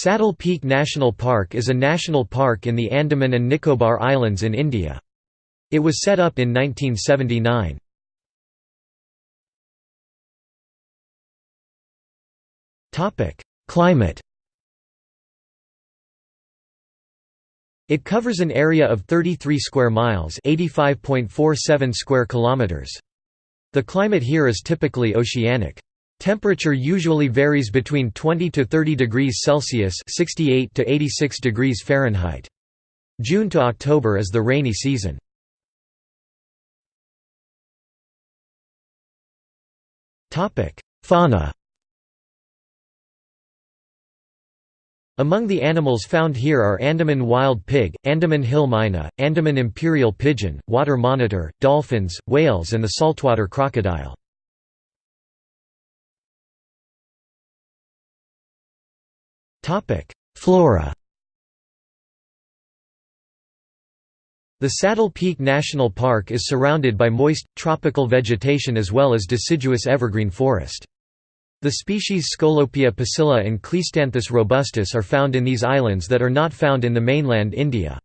Saddle Peak National Park is a national park in the Andaman and Nicobar Islands in India. It was set up in 1979. Climate It covers an area of 33 square miles, 85.47 square kilometers. The climate here is typically oceanic. Temperature usually varies between 20 to 30 degrees Celsius (68 to 86 degrees Fahrenheit). June to October is the rainy season. Topic: Fauna Among the animals found here are Andaman wild pig, Andaman hill myna, Andaman imperial pigeon, water monitor, dolphins, whales and the saltwater crocodile. Flora The Saddle Peak National Park is surrounded by moist, tropical vegetation as well as deciduous evergreen forest. The species Scolopia pusilla and Cleistanthus robustus are found in these islands that are not found in the mainland India.